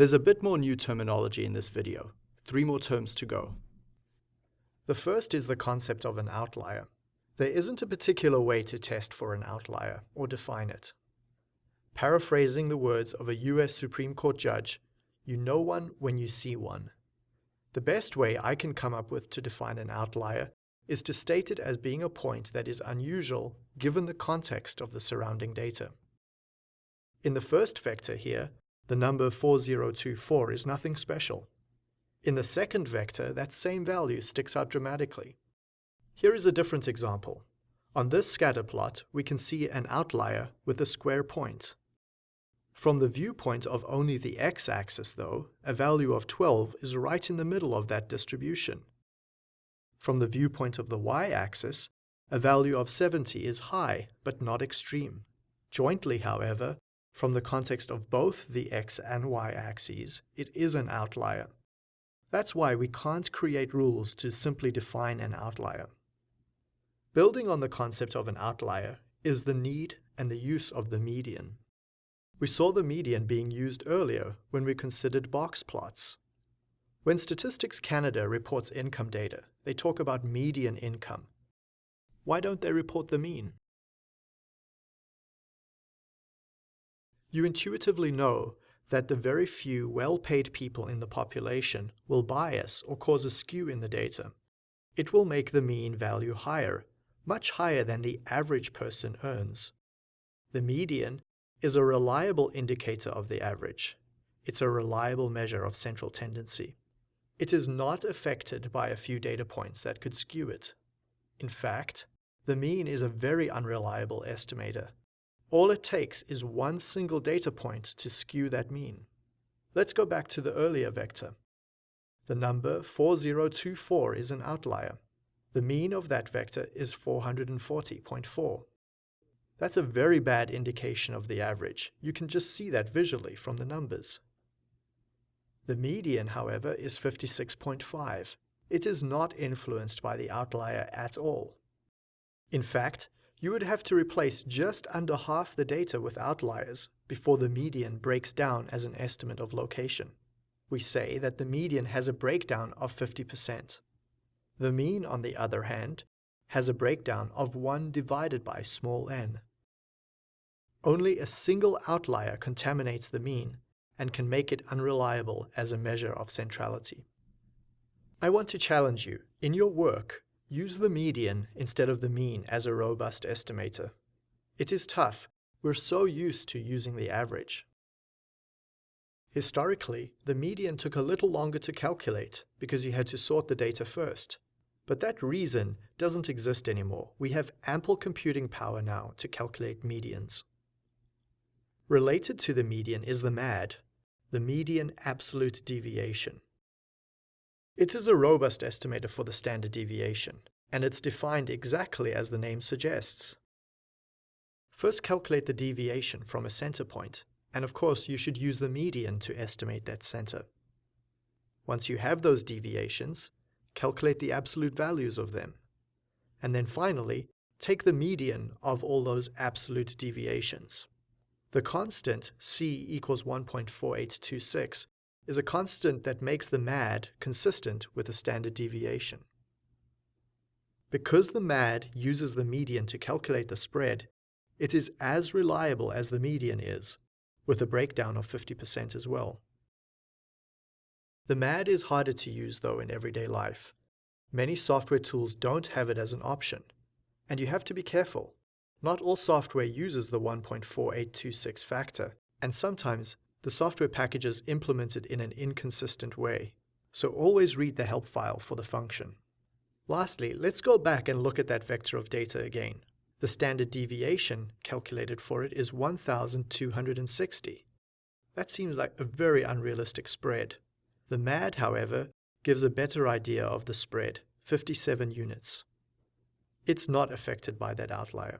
There's a bit more new terminology in this video, three more terms to go. The first is the concept of an outlier. There isn't a particular way to test for an outlier or define it. Paraphrasing the words of a US Supreme Court judge, you know one when you see one. The best way I can come up with to define an outlier is to state it as being a point that is unusual given the context of the surrounding data. In the first vector here, the number 4024 is nothing special. In the second vector, that same value sticks out dramatically. Here is a different example. On this scatter plot, we can see an outlier with a square point. From the viewpoint of only the x-axis, though, a value of 12 is right in the middle of that distribution. From the viewpoint of the y-axis, a value of 70 is high, but not extreme. Jointly, however, from the context of both the x and y axes, it is an outlier. That's why we can't create rules to simply define an outlier. Building on the concept of an outlier is the need and the use of the median. We saw the median being used earlier when we considered box plots. When Statistics Canada reports income data, they talk about median income. Why don't they report the mean? You intuitively know that the very few well-paid people in the population will bias or cause a skew in the data. It will make the mean value higher, much higher than the average person earns. The median is a reliable indicator of the average. It's a reliable measure of central tendency. It is not affected by a few data points that could skew it. In fact, the mean is a very unreliable estimator all it takes is one single data point to skew that mean. Let's go back to the earlier vector. The number 4024 is an outlier. The mean of that vector is 440.4. That's a very bad indication of the average. You can just see that visually from the numbers. The median, however, is 56.5. It is not influenced by the outlier at all. In fact, you would have to replace just under half the data with outliers before the median breaks down as an estimate of location. We say that the median has a breakdown of 50%. The mean, on the other hand, has a breakdown of 1 divided by small n. Only a single outlier contaminates the mean and can make it unreliable as a measure of centrality. I want to challenge you, in your work, Use the median instead of the mean as a robust estimator. It is tough. We're so used to using the average. Historically, the median took a little longer to calculate because you had to sort the data first. But that reason doesn't exist anymore. We have ample computing power now to calculate medians. Related to the median is the MAD, the median absolute deviation. It is a robust estimator for the standard deviation, and it's defined exactly as the name suggests. First calculate the deviation from a center point, and of course you should use the median to estimate that center. Once you have those deviations, calculate the absolute values of them. And then finally, take the median of all those absolute deviations. The constant c equals 1.4826 is a constant that makes the MAD consistent with the standard deviation. Because the MAD uses the median to calculate the spread, it is as reliable as the median is, with a breakdown of 50% as well. The MAD is harder to use though in everyday life. Many software tools don't have it as an option, and you have to be careful. Not all software uses the 1.4826 factor, and sometimes the software package is implemented in an inconsistent way, so always read the help file for the function. Lastly, let's go back and look at that vector of data again. The standard deviation calculated for it is 1,260. That seems like a very unrealistic spread. The MAD, however, gives a better idea of the spread, 57 units. It's not affected by that outlier.